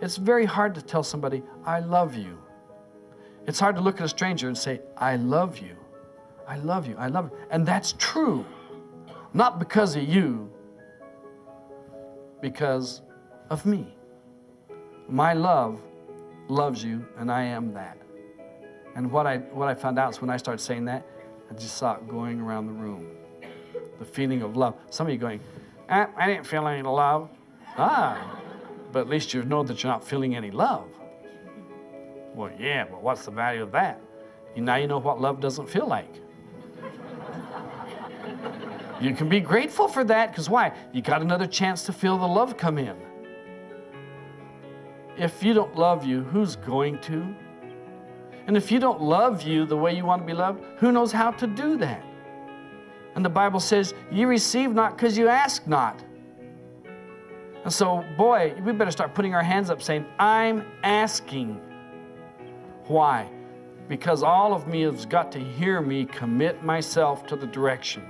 It's very hard to tell somebody, I love you. It's hard to look at a stranger and say, I love you. I love you. I love you. And that's true. Not because of you, because of me. My love loves you, and I am that. And what I, what I found out is when I started saying that, I just saw it going around the room. The feeling of love. Some of you going, ah, I didn't feel any love. Ah, but at least you know that you're not feeling any love. Well, yeah, but what's the value of that? Now you know what love doesn't feel like. You can be grateful for that because why? You got another chance to feel the love come in. If you don't love you, who's going to? And if you don't love you the way you want to be loved, who knows how to do that? And the Bible says, you receive not because you ask not. And so, boy, we better start putting our hands up saying, I'm asking. Why? Because all of me has got to hear me commit myself to the direction.